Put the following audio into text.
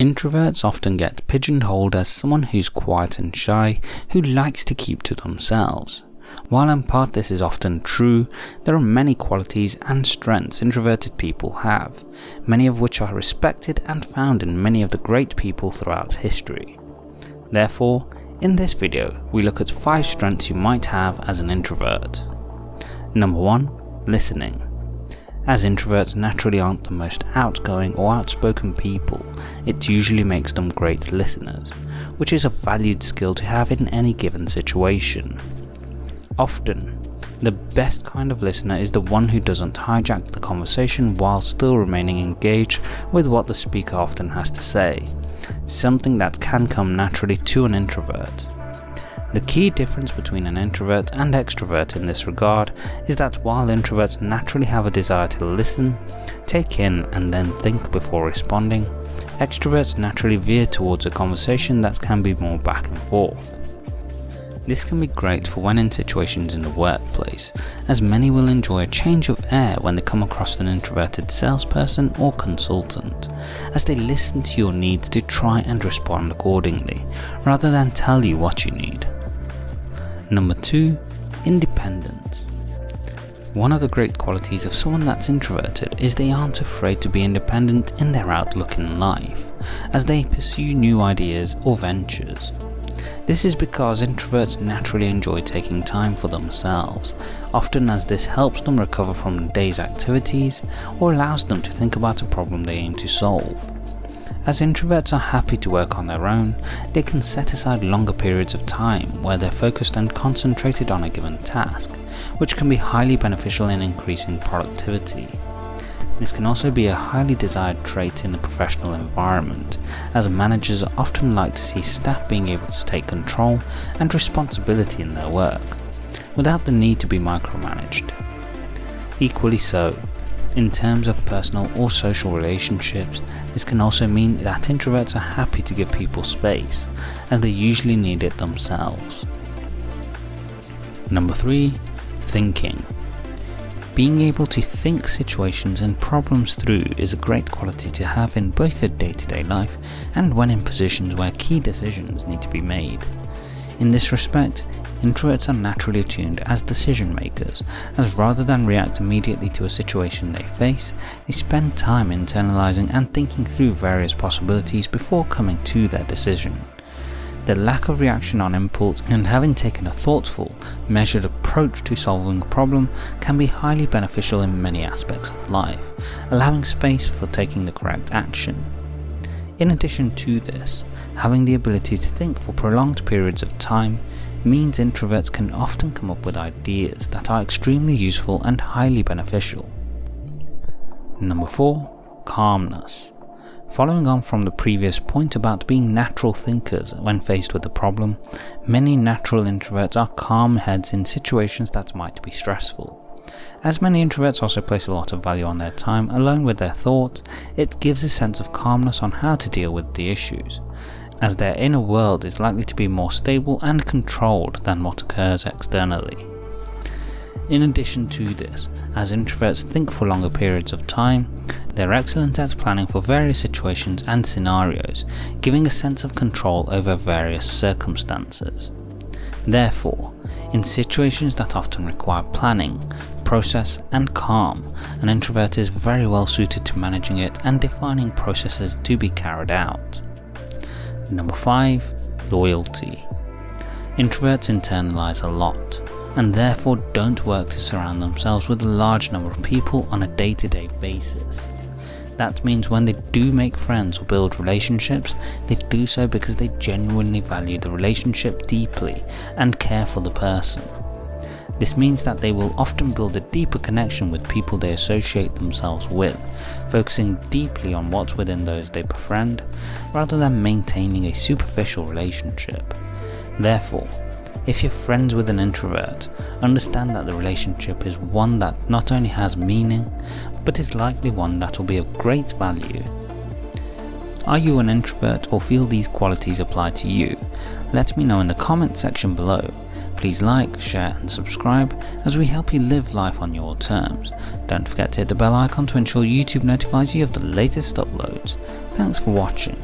Introverts often get pigeonholed as someone who's quiet and shy, who likes to keep to themselves. While in part this is often true, there are many qualities and strengths introverted people have, many of which are respected and found in many of the great people throughout history. Therefore, in this video, we look at 5 strengths you might have as an introvert. Number 1. Listening. As introverts naturally aren't the most outgoing or outspoken people, it usually makes them great listeners, which is a valued skill to have in any given situation. Often, the best kind of listener is the one who doesn't hijack the conversation while still remaining engaged with what the speaker often has to say, something that can come naturally to an introvert. The key difference between an introvert and extrovert in this regard is that while introverts naturally have a desire to listen, take in and then think before responding, extroverts naturally veer towards a conversation that can be more back and forth. This can be great for when in situations in the workplace, as many will enjoy a change of air when they come across an introverted salesperson or consultant, as they listen to your needs to try and respond accordingly, rather than tell you what you need. Number 2. Independence. One of the great qualities of someone that's introverted is they aren't afraid to be independent in their outlook in life, as they pursue new ideas or ventures. This is because introverts naturally enjoy taking time for themselves, often as this helps them recover from the day's activities or allows them to think about a problem they aim to solve. As introverts are happy to work on their own, they can set aside longer periods of time where they're focused and concentrated on a given task, which can be highly beneficial in increasing productivity. This can also be a highly desired trait in a professional environment, as managers often like to see staff being able to take control and responsibility in their work, without the need to be micromanaged. Equally so, in terms of personal or social relationships, this can also mean that introverts are happy to give people space, as they usually need it themselves. Number 3. Thinking. Being able to think situations and problems through is a great quality to have in both your day-to-day -day life and when in positions where key decisions need to be made. In this respect, Introverts are naturally attuned as decision makers, as rather than react immediately to a situation they face, they spend time internalizing and thinking through various possibilities before coming to their decision. The lack of reaction on impulse and having taken a thoughtful, measured approach to solving a problem can be highly beneficial in many aspects of life, allowing space for taking the correct action. In addition to this, having the ability to think for prolonged periods of time means introverts can often come up with ideas that are extremely useful and highly beneficial. Number 4. Calmness. Following on from the previous point about being natural thinkers when faced with a problem, many natural introverts are calm heads in situations that might be stressful. As many introverts also place a lot of value on their time alone with their thoughts, it gives a sense of calmness on how to deal with the issues, as their inner world is likely to be more stable and controlled than what occurs externally. In addition to this, as introverts think for longer periods of time, they're excellent at planning for various situations and scenarios, giving a sense of control over various circumstances. Therefore, in situations that often require planning, process and calm, an introvert is very well suited to managing it and defining processes to be carried out. Number 5. Loyalty. Introverts internalize a lot, and therefore don't work to surround themselves with a large number of people on a day-to-day -day basis. That means when they do make friends or build relationships, they do so because they genuinely value the relationship deeply and care for the person. This means that they will often build a deeper connection with people they associate themselves with, focusing deeply on what's within those they befriend, rather than maintaining a superficial relationship. Therefore, if you're friends with an introvert, understand that the relationship is one that not only has meaning, but is likely one that will be of great value. Are you an introvert or feel these qualities apply to you? Let me know in the comment section below Please like, share and subscribe as we help you live life on your terms. Don't forget to hit the bell icon to ensure YouTube notifies you of the latest uploads. Thanks for watching.